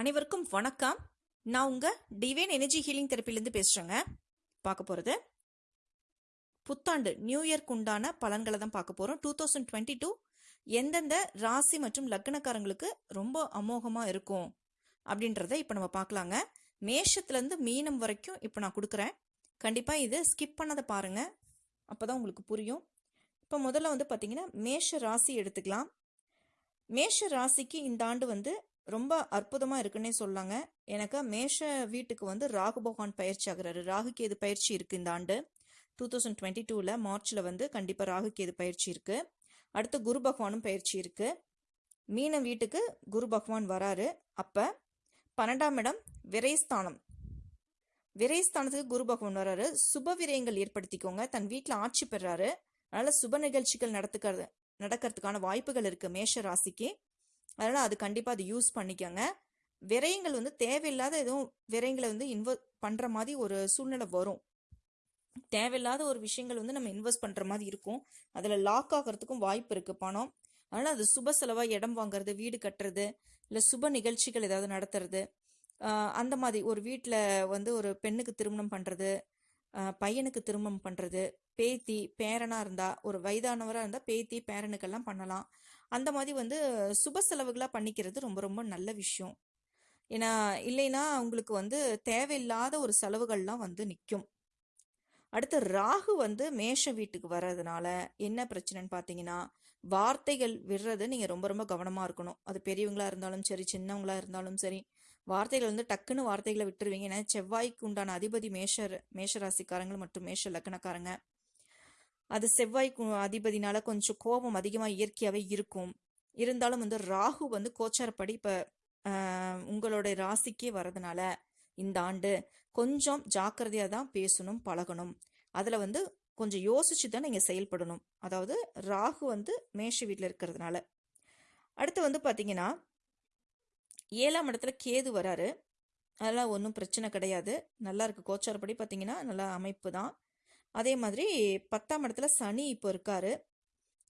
அனைவருக்கும் வணக்கம். நான் உங்க டிவைன் எனர்ஜி ஹீலிங் தெரப்பிலேருந்து பேசுகிறேங்க பார்க்க போகிறது புத்தாண்டு நியூ இயர்க்கு உண்டான பலன்களை தான் பார்க்க போகிறோம் டூ தௌசண்ட் டுவெண்ட்டி டூ எந்தெந்த ராசி மற்றும் லக்னக்காரங்களுக்கு ரொம்ப அமோகமாக இருக்கும் அப்படின்றத இப்போ நம்ம பார்க்கலாங்க. மேஷத்துலேருந்து மீனம் வரைக்கும் இப்போ நான் கொடுக்குறேன். கண்டிப்பாக இது ஸ்கிப் பண்ணதை பாருங்கள் அப்போ தான் உங்களுக்கு புரியும். இப்போ முதல்ல வந்து பார்த்தீங்கன்னா மேஷ ராசி எடுத்துக்கலாம். மேஷ ராசிக்கு இந்த ஆண்டு வந்து ரொம்ப அற்புதமாக இருக்குன்னே சொல்லாங்க. எனக்கு மேஷ வீட்டுக்கு வந்து ராகு பகவான் பயிற்சி ஆகுறாரு. ராகு கேது பயிற்சி இருக்குது இந்த ஆண்டு. டூ தௌசண்ட் டுவெண்ட்டி டூவில் மார்ச்சில் வந்து கண்டிப்பாக ராகுகேது பயிற்சி இருக்குது அடுத்து குரு பகவானும் பயிற்சி இருக்குது மீன வீட்டுக்கு குரு பகவான் வராரு. அப்போ பன்னெண்டாம் இடம் விரைஸ்தானம் விரைஸ்தானத்துக்கு குரு பகவான் வராரு. சுப விரயங்கள் ஏற்படுத்திக்கோங்க. தன் வீட்டில் ஆட்சி பெறாரு. அதனால் சுப நிகழ்ச்சிகள் நடத்துக்கிறது நடக்கிறதுக்கான வாய்ப்புகள் இருக்குது மேஷ ராசிக்கு. அதனால் அது கண்டிப்பாக அது யூஸ் பண்ணிக்கோங்க. விரயங்கள் வந்து தேவையில்லாத எதுவும் விரயங்களை வந்து இன்வெஸ்ட் பண்ணுற மாதிரி ஒரு சூழ்நிலை வரும். தேவையில்லாத ஒரு விஷயங்கள் வந்து நம்ம இன்வெஸ்ட் பண்ணுற மாதிரி இருக்கும். அதில் லாக் ஆகிறதுக்கும் வாய்ப்பு இருக்குது பணம். அதனால் அது சுப செலவாக இடம் வாங்குறது வீடு கட்டுறது இல்லை சுப நிகழ்ச்சிகள் ஏதாவது நடத்துறது. அந்த மாதிரி ஒரு வீட்டில் வந்து ஒரு பெண்ணுக்கு திருமணம் பண்ணுறது பையனுக்கு திருமணம் பண்ணுறது பேத்தி பேரனாக இருந்தால் ஒரு வயதானவராக இருந்தால் பேத்தி பேரனுக்கெல்லாம் பண்ணலாம். அந்த மாதிரி வந்து சுப செலவுகளாக பண்ணிக்கிறது ரொம்ப ரொம்ப நல்ல விஷயம். ஏன்னா இல்லைன்னா உங்களுக்கு வந்து தேவையில்லாத ஒரு செலவுகள்லாம் வந்து நிற்கும் அடுத்து ராகு வந்து மேஷ வீட்டுக்கு வர்றதுனால என்ன பிரச்சனைன்னு பார்த்தீங்கன்னா வார்த்தைகள் விடுறது நீங்கள் ரொம்ப ரொம்ப கவனமாக இருக்கணும். அது பெரியவங்களாக இருந்தாலும் சரி சின்னவங்களாக இருந்தாலும் சரி வார்த்தைகள் வந்து டக்குன்னு வார்த்தைகளை விட்டுருவீங்க. ஏன்னா செவ்வாய்க்கு உண்டான அதிபதி மேஷர் மேஷராசிக்காரங்கள் மற்றும் மேஷ லக்னக்காரங்க. அது செவ்வாய் அதிபதினால கொஞ்சம் கோபம் அதிகமாக இயற்கையாகவே இருக்கும். இருந்தாலும் வந்து ராகு வந்து கோச்சாரப்படி இப்போ உங்களுடைய ராசிக்கே வரதுனால இந்த ஆண்டு கொஞ்சம் ஜாக்கிரதையாக தான் பேசணும் பழகணும். அதில் வந்து கொஞ்சம் யோசிச்சு தான் நீங்கள் செயல்படணும். அதாவது ராகு வந்து மேஷ வீட்டில் இருக்கிறதுனால. அடுத்து வந்து பார்த்தீங்கன்னா ஏழாம் இடத்துல கேது வராரு. அதெல்லாம் ஒன்றும் பிரச்சனை கிடையாது. நல்லா இருக்கு. கோச்சாரப்படி பார்த்தீங்கன்னா நல்லா அமைப்பு தான். அதே மாதிரி பத்தாம் இடத்துல சனி இப்போ இருக்காரு.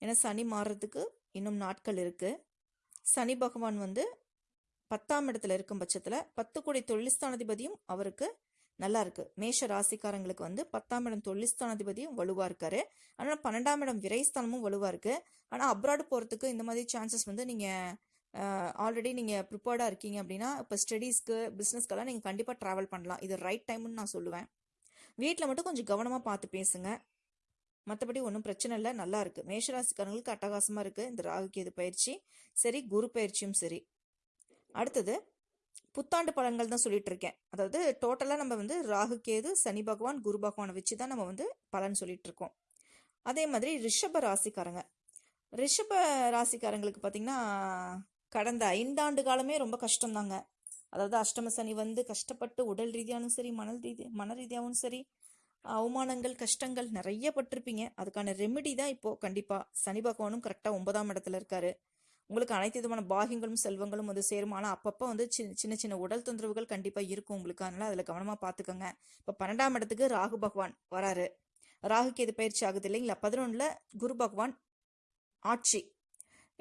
ஏன்னா சனி மாறுறதுக்கு இன்னும் நாட்கள் இருக்குது சனி பகவான் வந்து பத்தாம் இடத்துல இருக்கும் பட்சத்தில் பத்து கோடி தொழில்ஸ்தானாதிபதியும் அவருக்கு நல்லா இருக்கு. மேஷ ராசிக்காரங்களுக்கு வந்து பத்தாம் இடம் தொழில்ஸ்தானாதிபதியும் வலுவா இருக்காரு. ஆனால் பன்னெண்டாம் இடம் விரைஸ்தானமும் வலுவா இருக்கு. ஆனால் அப்ராடு போகிறதுக்கு இந்த மாதிரி சான்சஸ் வந்து நீங்கள் ஆல்ரெடி நீங்கள் ப்ரிப்பேர்டாக இருக்கீங்க அப்படின்னா இப்போ ஸ்டடீஸ்க்கு பிஸ்னஸ்க்கெல்லாம் நீங்கள் கண்டிப்பாக ட்ராவல் பண்ணலாம். இது ரைட் டைம்னு நான் சொல்லுவேன். வீட்டில் மட்டும் கொஞ்சம் கவனமாக பார்த்து பேசுங்க. மற்றபடி ஒன்றும் பிரச்சனை இல்லை. நல்லா இருக்கு. மேஷராசிக்காரங்களுக்கு அட்டகாசமாக இருக்கு. இந்த ராகு கேது பயிற்சி சரி குரு பயிற்சியும் சரி. அடுத்தது புத்தாண்டு பலன்கள் தான் சொல்லிட்டு இருக்கேன். அதாவது டோட்டலாக நம்ம வந்து ராகு கேது சனி பகவான் குரு பகவானை வச்சு தான் நம்ம வந்து பலன் சொல்லிட்டு இருக்கோம். அதே மாதிரி ரிஷப ராசிக்காரங்க. ரிஷப ராசிக்காரங்களுக்கு பார்த்தீங்கன்னா கடந்த ஐந்தாண்டு காலமே ரொம்ப கஷ்டம்தாங்க. அதாவது அஷ்டம சனி வந்து கஷ்டப்பட்டு உடல் ரீதியாகவும் சரி மணல் ரீதி மன ரீதியாகவும் சரி அவமானங்கள் கஷ்டங்கள் நிறைய பட்டிருப்பீங்க. அதுக்கான ரெமெடி தான் இப்போ கண்டிப்பா சனி பகவானும் கரெக்டாக ஒன்பதாம் இடத்துல இருக்காரு. உங்களுக்கு அனைத்து விதமான பாகியங்களும் செல்வங்களும் வந்து சேரும். ஆனால் அப்பப்போ வந்து சின்ன சின்ன சின்ன உடல் தொந்தரவுகள் கண்டிப்பாக இருக்கும் உங்களுக்கு. அதனால அதில் கவனமாக பார்த்துக்கோங்க இப்போ பன்னெண்டாம் இடத்துக்கு ராகு பகவான் வராரு. ராகுக்கு எது பயிற்சி ஆகுது இல்லைங்களா? பதினொன்றில் குரு பகவான் ஆட்சி.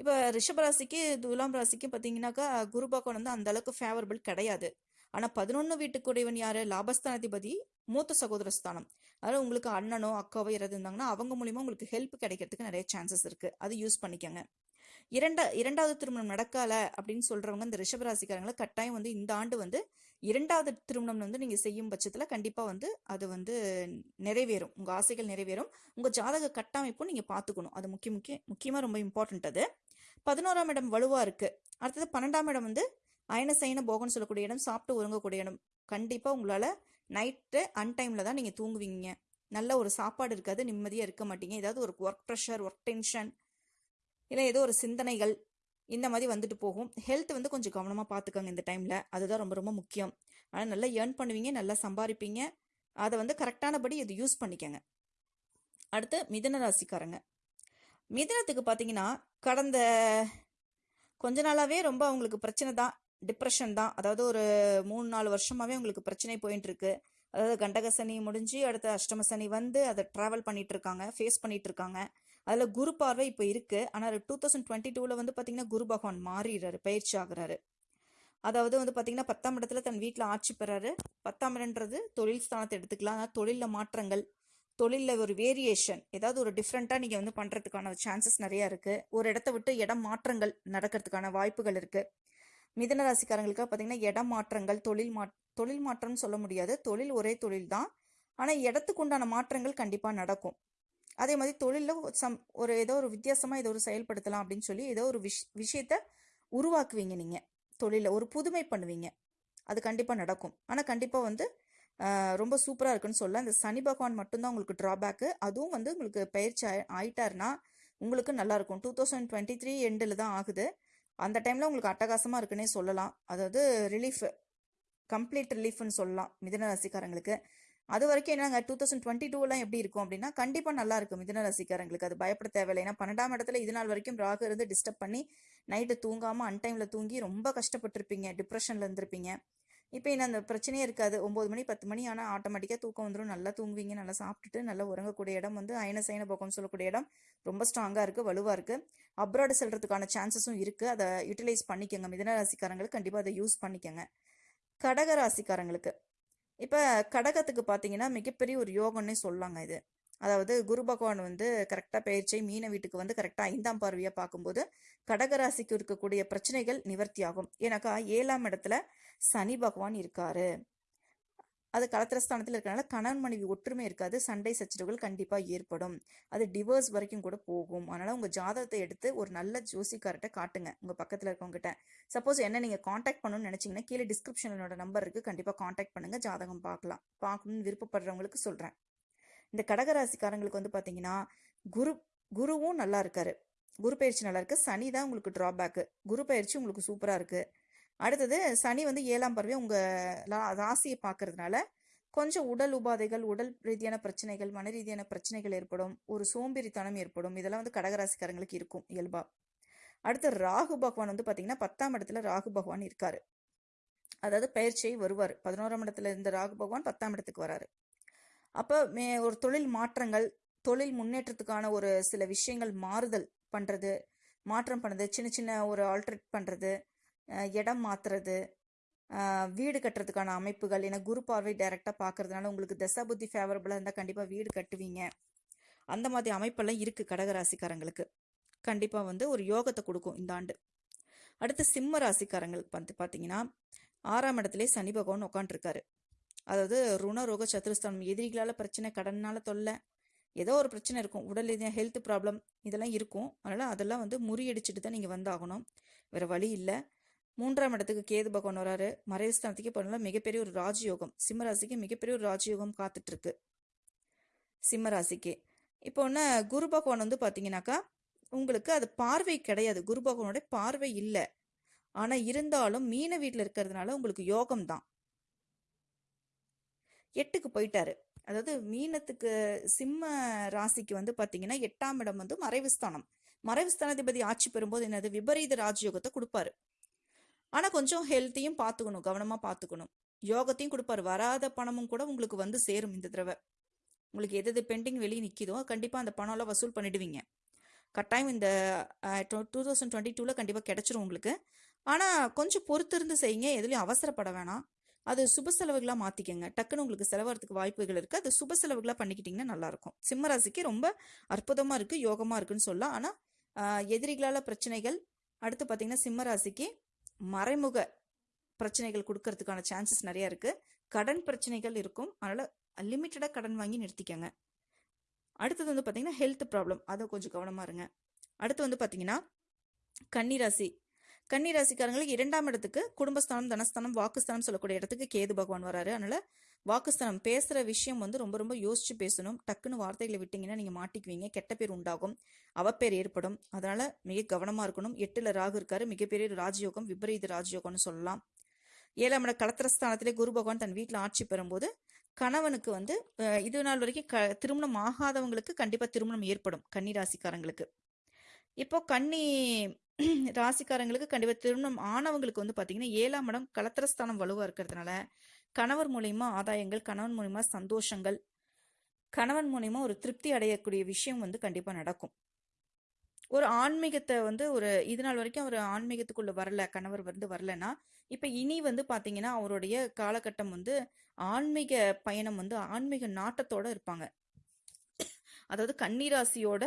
இப்போ ரிஷபராசிக்கு துலாம் ராசிக்கு பார்த்தீங்கன்னாக்கா குரு பகவான் வந்து அந்த அளவுக்கு ஃபேவரபிள் கிடையாது. ஆனால் பதினொன்று வீட்டுக்குடையவன் யார்? லாபஸ்தானாதிபதி மூத்த சகோதர ஸ்தானம். அதாவது உங்களுக்கு அண்ணனோ அக்காவோ யாராவது இருந்தாங்கன்னா அவங்க மூலியமாக உங்களுக்கு ஹெல்ப் கிடைக்கிறதுக்கு நிறைய சான்சஸ் இருக்குது அது யூஸ் பண்ணிக்கோங்க. இரண்டா இரண்டாவது திருமணம் நடக்கல அப்படின்னு சொல்றவங்க இந்த ரிஷபராசிக்காரங்களை கட்டாயம் வந்து இந்த ஆண்டு வந்து இரண்டாவது திருமணம் வந்து நீங்க செய்யும் பட்சத்துல கண்டிப்பா வந்து அது வந்து நிறைவேறும். உங்க ஆசைகள் நிறைவேறும். உங்க ஜாதக கட்டமைப்பும் நீங்க பாத்துக்கணும் அது முக்கிய முக்கிய முக்கியமா ரொம்ப இம்பார்ட்டன்ட் அது. பதினோராம் இடம் வலுவாக இருக்குது அடுத்தது பன்னெண்டாம் இடம் வந்து அயன சைன போகன்னு சொல்லக்கூடிய இடம் சாப்பிட்டு உறங்கக்கூடிய இடம். கண்டிப்பாக உங்களால் நைட்டு அன்டைமில் தான் நீங்கள் தூங்குவீங்க. நல்ல ஒரு சாப்பாடு இருக்காது நிம்மதியாக இருக்க மாட்டீங்க. ஏதாவது ஒரு ஒர்க் ப்ரெஷர் ஒர்க் டென்ஷன் இல்லை ஏதோ ஒரு சிந்தனைகள் இந்த மாதிரி வந்துட்டு போகும். ஹெல்த் வந்து கொஞ்சம் கவனமாக பார்த்துக்கோங்க இந்த டைமில் அதுதான் ரொம்ப ரொம்ப முக்கியம். ஆனால் நல்லா ஏர்ன் பண்ணுவீங்க நல்லா சம்பாதிப்பீங்க அதை வந்து கரெக்டானபடி இது யூஸ் பண்ணிக்கோங்க. அடுத்து மிதன ராசிக்காரங்க. மிதனத்துக்கு பார்த்தீங்கன்னா கடந்த கொஞ்ச நாளாகவே ரொம்ப அவங்களுக்கு பிரச்சனை தான். டிப்ரெஷன் தான். அதாவது ஒரு மூணு நாலு வருஷமாகவே உங்களுக்கு பிரச்சனை போயிட்டு இருக்கு. அதாவது கண்டக சனி முடிஞ்சு அடுத்த அஷ்டம சனி வந்து அதை ட்ராவல் பண்ணிட்டு இருக்காங்க ஃபேஸ் பண்ணிட்டு இருக்காங்க. அதில் குரு பார்வை இப்போ இருக்கு. ஆனால் டூ தௌசண்ட் டுவெண்ட்டி டூவில் வந்து பார்த்தீங்கன்னா குரு பகவான் மாறிடுறாரு பயிற்சி ஆகுறாரு. அதாவது வந்து பார்த்தீங்கன்னா பத்தாம் இடத்துல தன் வீட்டில் ஆட்சி பெறாரு. பத்தாம் இடம்ன்றது தொழில் ஸ்தானத்தை எடுத்துக்கலாம். ஆனால் தொழிலில் மாற்றங்கள். தொழிலில் ஒரு வேரியேஷன் ஏதாவது ஒரு டிஃப்ரெண்ட்டாக நீங்கள் வந்து பண்ணுறதுக்கான சான்சஸ் நிறையா இருக்குது ஒரு இடத்த விட்டு இடம் மாற்றங்கள் நடக்கிறதுக்கான வாய்ப்புகள் இருக்குது மிதன ராசிக்காரங்களுக்கு பார்த்தீங்கன்னா இடம் மாற்றங்கள் தொழில் மா தொழில் மாற்றம்னு சொல்ல முடியாது. தொழில் ஒரே தொழில் தான். ஆனால் இடத்துக்கு உண்டான மாற்றங்கள் கண்டிப்பாக நடக்கும். அதே மாதிரி தொழிலில் சம் ஒரு ஏதோ ஒரு வித்தியாசமாக ஏதோ ஒரு செயல்படுத்தலாம் அப்படின்னு சொல்லி ஏதோ ஒரு விஷ் விஷயத்த உருவாக்குவீங்க நீங்கள் தொழிலில் ஒரு புதுமை பண்ணுவீங்க. அது கண்டிப்பாக நடக்கும். ஆனால் கண்டிப்பாக வந்து ரொம்ப சூப்பராக இருக்குன்னு சொல்ல. இந்த சனி பகவான் மட்டும்தான் உங்களுக்கு ட்ராபேக்கு அதுவும் வந்து உங்களுக்கு பயிற்சி ஆயி- ஆயிட்டாருன்னா உங்களுக்கு நல்லாயிருக்கும் டூ தௌசண்ட் டுவெண்ட்டி த்ரீ எண்டில் தான் ஆகுது. அந்த டைமில் உங்களுக்கு அட்டகாசமாக இருக்குன்னே சொல்லலாம். அதாவது ரிலீஃப் கம்ப்ளீட் ரிலீஃப்னு சொல்லலாம் மிதன ரசிகாரங்களுக்கு அது வரைக்கும் என்னங்க டூ தௌசண்ட் டுவெண்ட்டி டூலாம் எப்படி இருக்கும் அப்படின்னா கண்டிப்பாக நல்லா இருக்கும் மிதன ராசிக்காரங்களுக்கு. அது பயப்பட தேவையில்லை ஏன்னா பன்னெண்டாம் இடத்துல இது நாள் வரைக்கும் ராகு இருந்து டிஸ்டர்ப் பண்ணி நைட்டு தூங்காமல் அன்டைமில் தூங்கி ரொம்ப கஷ்டப்பட்டிருப்பீங்க டிப்ரெஷனில் இருந்திருப்பீங்க. இப்போ என்ன அந்த பிரச்சனையே இருக்காது. ஒம்பது மணி பத்து மணி ஆனால் ஆட்டோமேட்டிக்காக தூக்கம் வந்துடும் நல்லா தூங்குவீங்க நல்லா சாப்பிட்டுட்டு நல்லா உறங்கக்கூடிய இடம் வந்து அயன சயன பக்கம் சொல்லக்கூடிய இடம் ரொம்ப ஸ்ட்ராங்காக இருக்குது வலுவாக இருக்குது அப்ராடு செல்றதுக்கான சான்சஸும் இருக்குது அதை யூட்டிலைஸ் பண்ணிக்கோங்க. மிதன ராசிக்காரங்களுக்கு கண்டிப்பாக அதை யூஸ் பண்ணிக்கோங்க. கடக ராசிக்காரங்களுக்கு. இப்போ கடகத்துக்கு பார்த்தீங்கன்னா மிகப்பெரிய ஒரு யோகம்னே சொல்லலாங்க இது. அதாவது குரு பகவான் வந்து கரெக்டாக பயிற்சி மீன வீட்டுக்கு வந்து கரெக்டாக ஐந்தாம் பார்வையாக பார்க்கும்போது கடகராசிக்கு இருக்கக்கூடிய பிரச்சனைகள் நிவர்த்தி ஆகும் ஏன்னாக்கா ஏழாம் இடத்துல சனி பகவான் இருக்காரு. அது கலத்திரஸ்தானத்தில் இருக்கிறனால கணவன் மனைவி ஒற்றுமை இருக்காது சண்டை சச்சரவுகள் கண்டிப்பாக ஏற்படும். அது டிவோர்ஸ் வரைக்கும் கூட போகும். அதனால் உங்கள் ஜாதகத்தை எடுத்து ஒரு நல்ல ஜோசிக்கார்ட்ட காட்டுங்க உங்கள் பக்கத்தில் இருக்கவங்ககிட்ட. சப்போஸ் என்ன நீங்கள் காண்டாக்ட் பண்ணணும்னு நினச்சிங்கன்னா கீழே டிஸ்கிரிப்ஷனில் என்னோட நம்பர் இருக்குது கண்டிப்பாக காண்டாக்ட் பண்ணுங்கள் ஜாதகம் பார்க்கலாம். பார்க்கணும்னு விருப்பப்படுறவங்களுக்கு சொல்கிறேன் இந்த கடகராசிக்காரங்களுக்கு வந்து பார்த்தீங்கன்னா குரு குருவும் நல்லா இருக்காரு. குரு பயிற்சி நல்லா இருக்கு. சனி தான் உங்களுக்கு ட்ராபேக்கு குரு பயிற்சி உங்களுக்கு சூப்பராக இருக்கு. அடுத்தது சனி வந்து ஏழாம் பறவை உங்கள் ராசியை பார்க்கறதுனால கொஞ்சம் உடல் உபாதைகள் உடல் ரீதியான பிரச்சனைகள் மன ரீதியான பிரச்சனைகள் ஏற்படும். ஒரு சோம்பேறித்தனம் ஏற்படும். இதெல்லாம் வந்து கடகராசிக்காரங்களுக்கு இருக்கும் இயல்பா. அடுத்து ராகு பகவான் வந்து பார்த்தீங்கன்னா பத்தாம் இடத்துல ராகு பகவான் இருக்காரு. அதாவது பயிற்சியை வருவார். பதினோராம் இடத்துல இருந்த ராகு பகவான் பத்தாம் இடத்துக்கு வராரு. அப்போ மே ஒரு தொழில் மாற்றங்கள் தொழில் முன்னேற்றத்துக்கான ஒரு சில விஷயங்கள் மாறுதல் பண்ணுறது மாற்றம் பண்ணுறது சின்ன சின்ன ஒரு ஆல்ட்ரேட் பண்ணுறது இடம் மாற்றுறது வீடு கட்டுறதுக்கான அமைப்புகள் ஏன்னா குரு பார்வை டைரெக்டாக பார்க்கறதுனால உங்களுக்கு தசாபுத்தி ஃபேவரபுளாக இருந்தால் கண்டிப்பாக வீடு கட்டுவீங்க. அந்த மாதிரி அமைப்பெல்லாம் இருக்குது கடகராசிக்காரங்களுக்கு. கண்டிப்பாக வந்து ஒரு யோகத்தை கொடுக்கும் இந்த ஆண்டு. அடுத்து சிம்ம ராசிக்காரங்களுக்கு வந்து பார்த்தீங்கன்னா ஆறாம் இடத்துலேயே சனி பகவான் உட்காந்துருக்காரு அதாவது ருண ரோக சத்துருஸ்தானம் எதிரிகளால் பிரச்சனை கடனால தொல்லை. ஏதோ ஒரு பிரச்சனை இருக்கும். உடல் ரீதியாக ஹெல்த் ப்ராப்ளம் இதெல்லாம் இருக்கும். அதனால் அதெல்லாம் வந்து முறியடிச்சிட்டு தான் நீங்கள் வந்தாகணும். வேறு வழி இல்லை. மூன்றாம் இடத்துக்கு கேது பகவான் வராரு. மறைவுஸ்தானத்துக்கு போனால மிகப்பெரிய ஒரு ராஜயோகம். சிம்மராசிக்கு மிகப்பெரிய ஒரு ராஜயோகம் காத்துட்ருக்கு. சிம்மராசிக்கு இப்போ ஒன்று குரு பகவான் வந்து பார்த்தீங்கன்னாக்கா உங்களுக்கு அது பார்வை கிடையாது. குரு பகவானோட பார்வை இல்லை. ஆனால் இருந்தாலும் மீன வீட்டில் இருக்கிறதுனால உங்களுக்கு யோகம் தான் எட்டுக்கு போயிட்டாரு. அதாவது மீனத்துக்கு சிம்ம ராசிக்கு வந்து பார்த்தீங்கன்னா எட்டாம் இடம் வந்து மறைவு ஸ்தானம். மறைவு ஸ்தானாதிபதி ஆட்சி பெறும்போது என்னது? விபரீத ராஜயோகத்தை கொடுப்பாரு. ஆனால் கொஞ்சம் ஹெல்த்தையும் பார்த்துக்கணும் கவனமாக பார்த்துக்கணும் யோகத்தையும் கொடுப்பாரு. வராத பணமும் கூட உங்களுக்கு வந்து சேரும் இந்த தடவை. உங்களுக்கு எது எது பெண்டிங் வெளியே நிற்கிதோ கண்டிப்பாக அந்த பணம்லாம் வசூல் பண்ணிடுவீங்க. கட்டாயம் இந்த டூ தௌசண்ட் டுவெண்ட்டி டூவில் கண்டிப்பாக கிடச்சிரும் உங்களுக்கு. ஆனால் கொஞ்சம் பொறுத்திருந்து செய்யுங்க. எதுலேயும் அவசரப்பட வேணாம். அது சுப செலவுகளாக மாற்றிக்கங்க டக்குன்னு உங்களுக்கு செலவாகிறதுக்கு வாய்ப்புகள் இருக்குது அது சுப செலவுகளாக பண்ணிக்கிட்டிங்கன்னா நல்லாயிருக்கும் சிம்மராசிக்கு ரொம்ப அற்புதமாக இருக்குது யோகமாக இருக்குன்னு சொல்லலாம். ஆனால் எதிரிகளால் பிரச்சனைகள் அடுத்து பார்த்தீங்கன்னா சிம்மராசிக்கு மறைமுக பிரச்சனைகள் கொடுக்கறதுக்கான சான்சஸ் நிறையா இருக்குது கடன் பிரச்சனைகள் இருக்கும். அதனால் லிமிட்டடாக கடன் வாங்கி நிறுத்திக்கங்க. அடுத்தது வந்து பார்த்தீங்கன்னா ஹெல்த் ப்ராப்ளம் அதை கொஞ்சம் கவனமாக இருங்க. அடுத்து வந்து பார்த்தீங்கன்னா கன்னிராசி கன்னிராசிக்காரங்களுக்கு இரண்டாம் இடத்துக்கு குடும்பஸ்தானம் தனஸ்தானம் வாக்குஸ்தானம் சொல்லக்கூடிய இடத்துக்கு கேது பகவான் வராரு. அதனால வாக்குஸ்தானம் பேசுகிற விஷயம் வந்து ரொம்ப ரொம்ப யோசிச்சு பேசணும். டக்குன்னு வார்த்தைகளை விட்டீங்கன்னா நீங்கள் மாட்டிக்குவீங்க. கெட்ட பேர் உண்டாகும். அவப்பேர் ஏற்படும். அதனால மிக கவனமாக இருக்கணும். எட்டில் ராகு இருக்காரு. மிகப்பெரிய ராஜயோகம் விபரீத ராஜயோகம்னு சொல்லலாம். ஏழாம் இட கலத்திரஸ்தானத்திலே குரு பகவான் தன் வீட்டில் ஆட்சி பெறும்போது கணவனுக்கு வந்து இது நாள் வரைக்கும் க திருமணம் ஆகாதவங்களுக்கு கண்டிப்பாக திருமணம் ஏற்படும் கன்னி ராசிக்காரங்களுக்கு இப்போ கன்னி ராசிக்காரங்களுக்கு கண்டிப்பாக திருமணம் ஆனவங்களுக்கு வந்து பார்த்தீங்கன்னா ஏழாம் இடம் கலத்திரஸ்தானம் வலுவாக இருக்கிறதுனால கணவர் மூலியமா ஆதாயங்கள் கணவன் மூலியமா சந்தோஷங்கள் கணவன் மூலியமா ஒரு திருப்தி அடையக்கூடிய விஷயம் வந்து கண்டிப்பாக நடக்கும். ஒரு ஆன்மீகத்தை வந்து ஒரு இது நாள் வரைக்கும் அவர் ஆன்மீகத்துக்குள்ள வரல கணவர் வந்து வரலன்னா இப்ப இனி வந்து பாத்தீங்கன்னா அவருடைய காலகட்டம் வந்து ஆன்மீக பயணம் வந்து ஆன்மீக நாட்டத்தோட இருப்பாங்க. அதாவது கன்னிராசியோட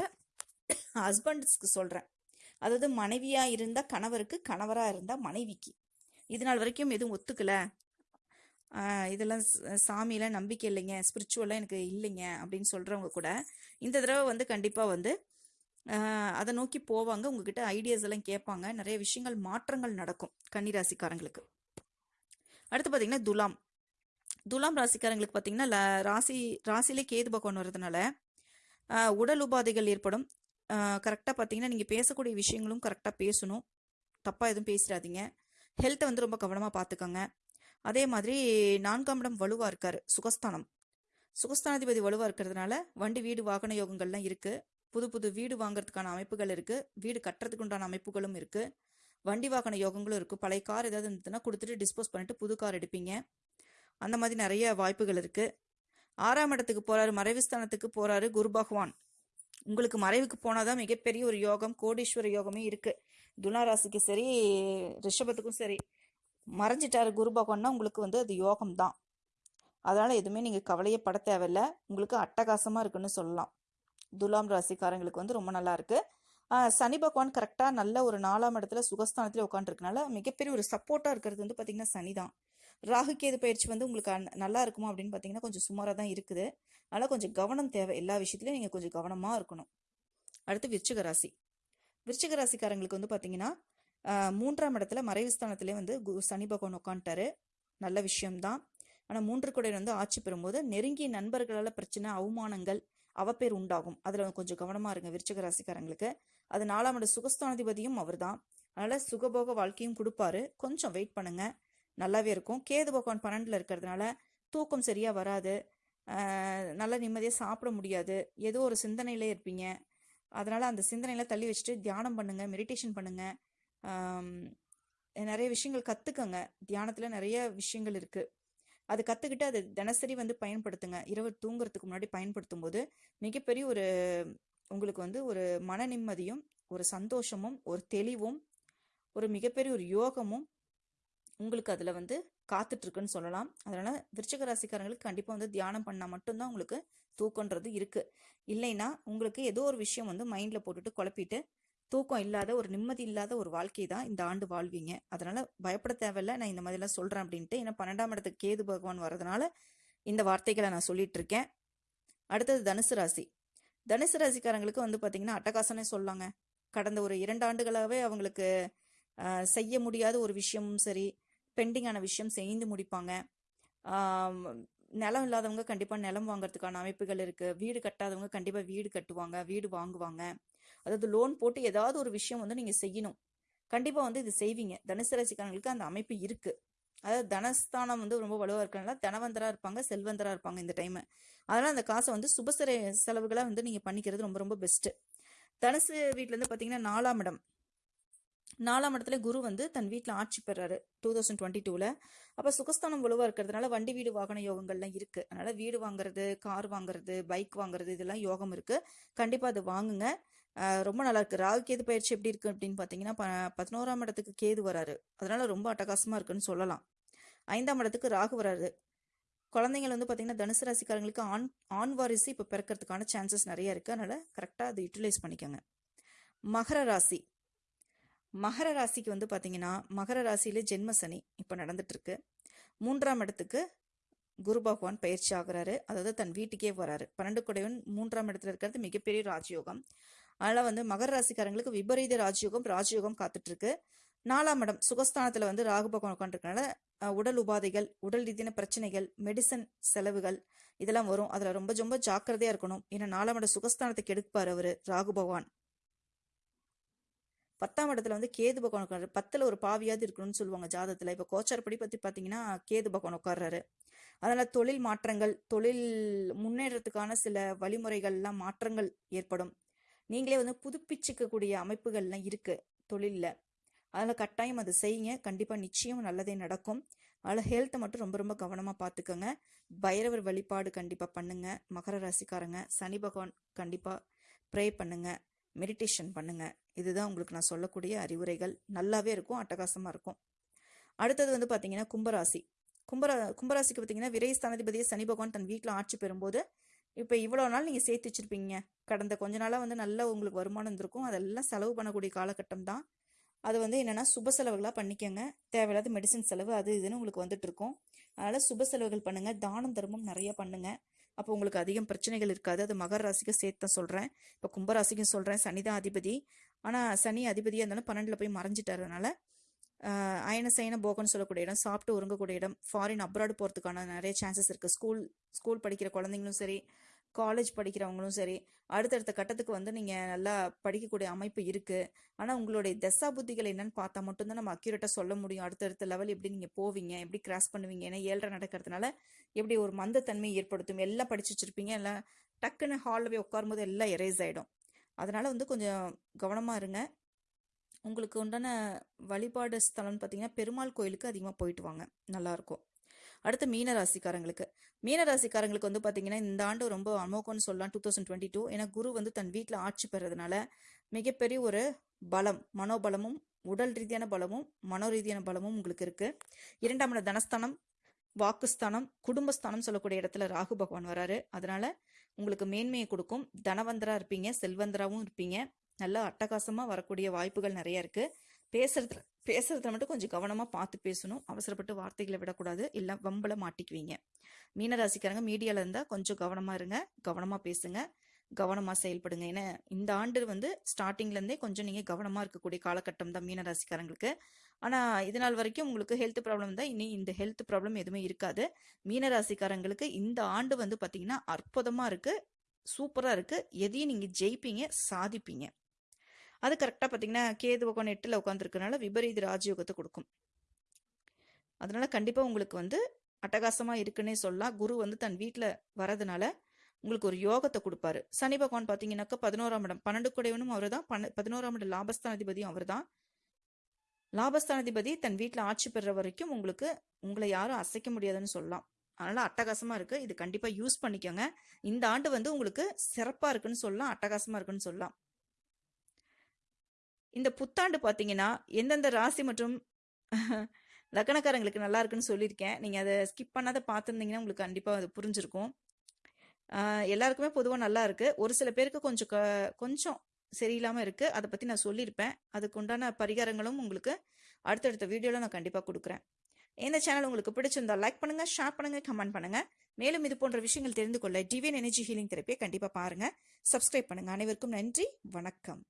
ஹஸ்பண்ட்ஸ்க்கு சொல்றேன். அதாவது மனைவியா இருந்தால் கணவருக்கு கணவரா இருந்தா மனைவிக்கு. இது நாள் வரைக்கும் எதுவும் ஒத்துக்கல. இதெல்லாம் ச- சாமியில நம்பிக்கை இல்லைங்க ஸ்பிரிச்சுவலாக எனக்கு இல்லைங்க அப்படின்னு சொல்றவங்க கூட இந்த தடவை வந்து கண்டிப்பா வந்து அதை நோக்கி போவாங்க. உங்ககிட்ட ஐடியாஸ் எல்லாம் கேட்பாங்க. நிறைய விஷயங்கள் மாற்றங்கள் நடக்கும் கன்னிராசிக்காரங்களுக்கு. அடுத்து பார்த்தீங்கன்னா துலாம். துலாம் ராசிக்காரங்களுக்கு பார்த்தீங்கன்னா ராசி ராசியிலே கேது பகவான் வர்றதுனால உடல் உபாதைகள் ஏற்படும். கரெக்டாக பார்த்தீங்கன்னா நீங்கள் பேசக்கூடிய விஷயங்களும் கரெக்டாக பேசணும். தப்பாக எதுவும் பேசிடாதீங்க. ஹெல்த்தை வந்து ரொம்ப கவனமாக பார்த்துக்கோங்க அதே மாதிரி நான்காம் இடம் வலுவாக இருக்கார் சுகஸ்தானம். சுகஸ்தானாதிபதி வலுவாக இருக்கிறதுனால வண்டி வீடு வாகன யோகங்கள்லாம் இருக்குது புது புது வீடு வாங்குறதுக்கான அமைப்புகள் இருக்குது வீடு கட்டுறதுக்கு உண்டான அமைப்புகளும் இருக்குது வண்டி வாகன யோகங்களும் இருக்குது பழைய கார் ஏதாவது இருந்ததுன்னா கொடுத்துட்டு டிஸ்போஸ் பண்ணிட்டு புது கார் எடுப்பீங்க. அந்த மாதிரி நிறைய வாய்ப்புகள் இருக்குது ஆறாம் இடத்துக்கு போகிறாரு மறைவுஸ்தானத்துக்கு போகிறாரு குரு பகவான். உங்களுக்கு மறைவுக்கு போனாதான் மிகப்பெரிய ஒரு யோகம் கோடீஸ்வர யோகமே இருக்கு. துலாராசிக்கு சரி ரிஷபத்துக்கும் சரி மறைஞ்சிட்டாரு குரு பகவான்னா உங்களுக்கு வந்து அது யோகம் தான் அதனால எதுவுமே நீங்க கவலையே பட தேவையில்ல. உங்களுக்கு அட்டகாசமா இருக்குன்னு சொல்லலாம். துலாம் ராசிக்காரங்களுக்கு வந்து ரொம்ப நல்லா இருக்கு. சனி பகவான் கரெக்டாக நல்ல ஒரு நாலாம் இடத்துல சுகஸ்தானத்தில் உட்காந்துருக்கனால மிகப்பெரிய ஒரு சப்போர்ட்டாக இருக்கிறது வந்து பார்த்திங்கன்னா சனி தான் ராகு பயிற்சி வந்து உங்களுக்கு நல்லா இருக்குமா அப்படின்னு பார்த்தீங்கன்னா கொஞ்சம் சுமாராக தான் இருக்குது. அதனால் கொஞ்சம் கவனம் தேவை. எல்லா விஷயத்துலையும் நீங்கள் கொஞ்சம் கவனமாக இருக்கணும். அடுத்து விருச்சிக ராசி. விருச்சிக ராசிக்காரங்களுக்கு வந்து பார்த்தீங்கன்னா மூன்றாம் இடத்துல மறைவு ஸ்தானத்திலே வந்து கு- சனி பகவான் உட்காந்துட்டாரு நல்ல விஷயம்தான். ஆனால் மூன்று குடையன் வந்து ஆட்சி பெறும்போது நெருங்கிய நண்பர்களால் பிரச்சனை அவமானங்கள் அவப்பேர் உண்டாகும். அதில் கொஞ்சம் கவனமாக இருங்க விருச்சிக ராசிக்காரங்களுக்கு. அது நாலாம் இட சுகஸ்தானாதிபதியும் அவர்தான். அதனால் சுகபோக வாழ்க்கையும் கொடுப்பாரு. கொஞ்சம் வெயிட் பண்ணுங்கள் நல்லாவே இருக்கும். கேது பகவான் பன்னெண்டில் இருக்கிறதுனால தூக்கம் சரியாக வராது. நல்லா நிம்மதியாக சாப்பிட முடியாது. ஏதோ ஒரு சிந்தனையிலே இருப்பீங்க. அதனால் அந்த சிந்தனையில தள்ளி வச்சுட்டு தியானம் பண்ணுங்க மெடிடேஷன் பண்ணுங்க. நிறைய விஷயங்கள் கற்றுக்கங்க தியானத்தில் நிறைய விஷயங்கள் இருக்குது அது கற்றுக்கிட்டு அதை தினசரி வந்து பயன்படுத்துங்க. இரவு தூங்குறதுக்கு முன்னாடி பயன்படுத்தும் போது மிகப்பெரிய ஒரு உங்களுக்கு வந்து ஒரு மன நிம்மதியும் ஒரு சந்தோஷமும் ஒரு தெளிவும் ஒரு மிகப்பெரிய ஒரு யோகமும் உங்களுக்கு அதில் வந்து காத்துட்ருக்குன்னு சொல்லலாம். அதனால் விருச்சக ராசிக்காரங்களுக்கு கண்டிப்பாக வந்து தியானம் பண்ணால் மட்டும்தான் உங்களுக்கு தூக்கம்ன்றது இருக்குது இல்லைன்னா உங்களுக்கு ஏதோ ஒரு விஷயம் வந்து மைண்டில் போட்டுட்டு குழப்பிட்டு தூக்கம் இல்லாத ஒரு நிம்மதி இல்லாத ஒரு வாழ்க்கை தான் இந்த ஆண்டு வாழ்வீங்க. அதனால் பயப்பட தேவையில்ல. நான் இந்த மாதிரிலாம் சொல்கிறேன் அப்படின்ட்டு. ஏன்னா பன்னெண்டாம் இடத்துக்கு கேது பகவான் வரதுனால இந்த வார்த்தைகளை நான் சொல்லிட்டு இருக்கேன் அடுத்தது தனுசு ராசி. தனுசு ராசிக்காரங்களுக்கு வந்து பார்த்தீங்கன்னா அட்டகாசனே சொல்லாங்க கடந்த ஒரு இரண்டு ஆண்டுகளாகவே அவங்களுக்கு செய்ய முடியாத ஒரு விஷயமும் சரி பெண்டிங்கான விஷயம் செய்து முடிப்பாங்க. நிலம் இல்லாதவங்க கண்டிப்பாக நிலம் வாங்குறதுக்கான அமைப்புகள் இருக்குது வீடு கட்டாதவங்க கண்டிப்பாக வீடு கட்டுவாங்க வீடு வாங்குவாங்க. அதாவது லோன் போட்டு ஏதாவது ஒரு விஷயம் வந்து நீங்கள் செய்யணும். கண்டிப்பாக வந்து இது செய்வீங்க. தனுசு ராசிக்காரங்களுக்கு அந்த அமைப்பு இருக்குது அதாவது தனஸ்தானம் வந்து ரொம்ப வலுவாக இருக்கனால தனவந்தராக இருப்பாங்க செல்வந்தராக இருப்பாங்க இந்த டைமு அதனால் அந்த காசை வந்து சுபசர செலவுகளாக வந்து நீங்கள் பண்ணிக்கிறது ரொம்ப ரொம்ப பெஸ்ட்டு தனுசு வீட்டிலேருந்து பார்த்தீங்கன்னா நாலாம் இடம். நாலாம் இடத்துல குரு வந்து தன் வீட்டில் ஆட்சி பெறாரு டூ தௌசண்ட் டுவெண்ட்டி டூவில் அப்போ சுகஸ்தானம் வலுவாக இருக்கிறதுனால வண்டி வீடு வாகன யோகங்கள்லாம் இருக்கு. அதனால வீடு வாங்குறது கார் வாங்குறது பைக் வாங்குறது இதெல்லாம் யோகம் இருக்கு. கண்டிப்பாக அது வாங்குங்க. ரொம்ப நல்லா இருக்கு. ராகு கேது பயிற்சி எப்படி இருக்கு அப்படின்னு பார்த்தீங்கன்னா ப- பதினோராம் இடத்துக்கு கேது வராரு. அதனால ரொம்ப அட்டகாசமாக இருக்குன்னு சொல்லலாம். ஐந்தாம் இடத்துக்கு ராகு வராரு. குழந்தைங்கள் வந்து பார்த்தீங்கன்னா தனுசு ராசிக்காரங்களுக்கு ஆண் ஆண் வாரிசு இப்போ பிறக்கிறதுக்கான சான்சஸ் நிறைய இருக்கு. அதனால கரெக்டாக அதை யூட்டிலைஸ் பண்ணிக்கோங்க. மகர ராசி. மகர ராசிக்கு வந்து பார்த்தீங்கன்னா மகர ராசியில ஜென்ம சனி இப்போ நடந்துட்டு இருக்கு மூன்றாம் இடத்துக்கு குரு பகவான் பயிற்சி ஆகுறாரு. அதாவது தன் வீட்டுக்கே வராரு பன்னெண்டு குடையவன் மூன்றாம் இடத்துல இருக்கிறது மிகப்பெரிய ராஜயோகம். அதனால வந்து மகர ராசிக்காரங்களுக்கு விபரீத ராஜயோகம் ராஜயோகம் காத்துட்டு இருக்கு நாலாம் இடம் சுகஸ்தானத்துல வந்து ராகு பகவான் உட்காந்துருக்கனால உடல் உபாதைகள் உடல் ரீதியான பிரச்சனைகள் மெடிசன் செலவுகள் இதெல்லாம் வரும். அதுல ரொம்ப ரொம்ப ஜாக்கிரதையா இருக்கணும். ஏன்னா நாலாம் இடம் சுகஸ்தானத்துக்கு கெடுப்பார் அவரு ராகு பகவான். பத்தாம் இடத்துல வந்து கேது பகவான் உட்காரு பத்துல ஒரு பாவியாவது இருக்கணும்னு சொல்லுவாங்க ஜாதகத்துல இப்ப கோச்சார்படி பத்தி பாத்தீங்கன்னா கேது பகவான் உட்கார்றாரு. அதனால தொழில் மாற்றங்கள் தொழில் முன்னேறத்துக்கான சில வழிமுறைகள்லாம் மாற்றங்கள் ஏற்படும். நீங்களே வந்து புதுப்பிச்சுக்கக்கூடிய அமைப்புகள்லாம் இருக்கு தொழில்ல. அதனால கட்டாயம் அதை செய்யுங்க. கண்டிப்பா நிச்சயம் நல்லதே நடக்கும். அதில் ஹெல்த்தை மட்டும் ரொம்ப ரொம்ப கவனமாக பார்த்துக்கோங்க பைரவர் வழிபாடு கண்டிப்பாக பண்ணுங்க. மகர ராசிக்காரங்க சனி பகவான் கண்டிப்பாக ப்ரே பண்ணுங்கள் மெடிடேஷன் பண்ணுங்க. இதுதான் உங்களுக்கு நான் சொல்லக்கூடிய அறிவுரைகள். நல்லாவே இருக்கும் அட்டகாசமாக இருக்கும். அடுத்தது வந்து பார்த்தீங்கன்னா கும்பராசி. கும்பரா கும்பராசிக்கு பார்த்தீங்கன்னா விரை ஸ்தானாதிபதியை சனி பகவான் தன் வீட்டில் ஆட்சி பெறும்போது இப்போ இவ்வளோ நாள் நீங்கள் சேர்த்து வச்சுருப்பீங்க. கடந்த கொஞ்ச நாளாக வந்து நல்ல உங்களுக்கு வருமானம் இருந்திருக்கும் அதெல்லாம் செலவு பண்ணக்கூடிய காலகட்டம் தான். அது வந்து என்னென்னா சுப செலவுகளாக பண்ணிக்கோங்க. தேவையில்லாத மெடிசன் செலவு அது இதுன்னு உங்களுக்கு வந்துட்டு இருக்கும். அதனால் சுப செலவுகள் பண்ணுங்கள் தானம் தர்மம் நிறைய பண்ணுங்கள் அப்போ உங்களுக்கு அதிகம் பிரச்சனைகள் இருக்காது. அது மகர ராசிக்கு சேர்த்து தான் சொல்கிறேன் இப்போ கும்பராசிக்கும் சொல்கிறேன் சனி தான் அதிபதி. ஆனால் சனி அதிபதியாக இருந்தாலும் பன்னெண்டில் போய் மறைஞ்சிட்டாருனால அயன சயன போகன்னு சொல்லக்கூடிய இடம் சாப்பிட்டு உறங்கக்கூடிய இடம் ஃபாரின் அப்ராடு போகிறதுக்கான நிறைய சான்சஸ் இருக்குது ஸ்கூல் ஸ்கூல் படிக்கிற குழந்தைங்களும் சரி காலேஜ் படிக்கிறவங்களும் சரி அடுத்தடுத்த கட்டத்துக்கு வந்து நீங்கள் நல்லா படிக்கக்கூடிய அமைப்பு இருக்குது ஆனால் உங்களுடைய தசா புத்திகள் என்னன்னு பார்த்தா மட்டும்தான் நம்ம அக்யூரேட்டாக சொல்ல முடியும். அடுத்தடுத்த லெவல் எப்படி நீங்கள் போவீங்க எப்படி கிராஸ் பண்ணுவீங்க ஏன்னா ஏழரை நடக்கிறதுனால எப்படி ஒரு மந்தத்தன்மை ஏற்படுத்தும். எல்லாம் படிச்சு வச்சுருப்பீங்க எல்லாம் டக்குன்னு ஹாலில் போய் உட்காரும்போது எல்லாம் எரேஸ் ஆகிடும் அதனால் வந்து கொஞ்சம் கவனமாக இருங்க. உங்களுக்கு உண்டான வழிபாடு ஸ்தலம்னு பார்த்தீங்கன்னா பெருமாள் கோயிலுக்கு அதிகமாக போயிட்டு வாங்க. நல்லாயிருக்கும் அடுத்து மீன ராசிக்காரங்களுக்கு மீன ராசிக்காரங்களுக்கு வந்து பார்த்தீங்கன்னா இந்த ஆண்டு ரொம்ப அமோகம்னு சொல்லலாம் டூ தௌசண்ட் டுவெண்ட்டி டூ ஏன்னா குரு வந்து தன் வீட்டில் ஆட்சி பெறதுனால மிகப்பெரிய ஒரு பலம் மனோபலமும் உடல் ரீதியான பலமும் மனோ ரீதியான பலமும் உங்களுக்கு இருக்கு. இரண்டாம் இடம் தனஸ்தானம் வாக்குஸ்தானம் குடும்பஸ்தானம் சொல்லக்கூடிய இடத்துல ராகு பகவான் வராரு. அதனால உங்களுக்கு மேன்மையை கொடுக்கும். தனவந்தரா இருப்பீங்க செல்வந்தராகவும் இருப்பீங்க. நல்லா அட்டகாசமா வரக்கூடிய வாய்ப்புகள் நிறைய இருக்கு. பேசுறதுல பேசுறதுல மட்டும் கொஞ்சம் கவனமா பார்த்து பேசணும். அவசரப்பட்டு வார்த்தைகளை விடக்கூடாது. இல்ல வம்பல மாட்டிக்குவீங்க. மீனராசிக்காரங்க மீடியால இருந்தா கொஞ்சம் கவனமா இருங்க. கவனமா பேசுங்க. கவனமா செயல்படுங்க. ஏன்னா இந்த ஆண்டு வந்து ஸ்டார்டிங்ல இருந்தே கொஞ்சம் நீங்க கவனமா இருக்கக்கூடிய காலகட்டம் தான் மீனராசிக்காரங்களுக்கு ஆனா இது நாள் வரைக்கும் உங்களுக்கு ஹெல்த் ப்ராப்ளம் தான். இனி இந்த ஹெல்த் ப்ராப்ளம் எதுவுமே இருக்காது. மீனராசிக்காரங்களுக்கு இந்த ஆண்டு வந்து பாத்தீங்கன்னா அற்புதமா இருக்கு. சூப்பரா இருக்கு. எதையும் நீங்க ஜெயிப்பீங்க சாதிப்பீங்க. அது கரெக்டாக பார்த்தீங்கன்னா கேது பக்கம் எட்டில் உட்காந்துருக்கனால விபரீத ராஜயோகத்தை கொடுக்கும். அதனால கண்டிப்பாக உங்களுக்கு வந்து அட்டகாசமாக இருக்குன்னே சொல்லலாம். குரு வந்து தன் வீட்டில் வரதுனால உங்களுக்கு ஒரு யோகத்தை கொடுப்பாரு. சனி பகவான் பார்த்தீங்கன்னாக்கா பதினோராம் இடம். பன்னெண்டு குடையவனும் அவர் தான் பன்ன பதினோராம் இடம் லாபஸ்தானாதிபதியும் அவர் தான் லாபஸ்தானாதிபதி தன் வீட்டில் ஆட்சி பெற வரைக்கும் உங்களுக்கு உங்களை யாரும் அசைக்க முடியாதுன்னு சொல்லலாம். அதனால அட்டகாசமா இருக்கு. இது கண்டிப்பா யூஸ் பண்ணிக்கோங்க. இந்த ஆண்டு வந்து உங்களுக்கு சிறப்பா இருக்குன்னு சொல்லலாம். அட்டகாசமா இருக்குன்னு சொல்லலாம். இந்த புத்தாண்டு பார்த்தீங்கன்னா எந்தெந்த ராசி மற்றும் லக்கணக்காரங்களுக்கு நல்லா இருக்குன்னு சொல்லியிருக்கேன். நீங்கள் அதை ஸ்கிப் பண்ணாத பார்த்துருந்தீங்கன்னா உங்களுக்கு கண்டிப்பாக அது புரிஞ்சிருக்கும். எல்லாருக்குமே பொதுவாக நல்லா இருக்குது ஒரு சில பேருக்கு கொஞ்சம் க கொஞ்சம் சரியில்லாமல் இருக்குது அதை பற்றி நான் சொல்லியிருப்பேன். அதுக்கு உண்டான பரிகாரங்களும் உங்களுக்கு அடுத்தடுத்த வீடியோவில் நான் கண்டிப்பாக கொடுக்குறேன். இந்த சேனல் உங்களுக்கு பிடிச்சிருந்தா லைக் பண்ணுங்கள் ஷேர் பண்ணுங்க கமெண்ட் பண்ணுங்கள் மேலும் இது போன்ற விஷயங்கள் தெரிந்து கொள்ள டிவியன் எனர்ஜி ஹீலிங் தெரப்பியை கண்டிப்பாக பாருங்கள் சப்ஸ்கிரைப் பண்ணுங்கள் அனைவருக்கும் நன்றி. வணக்கம்.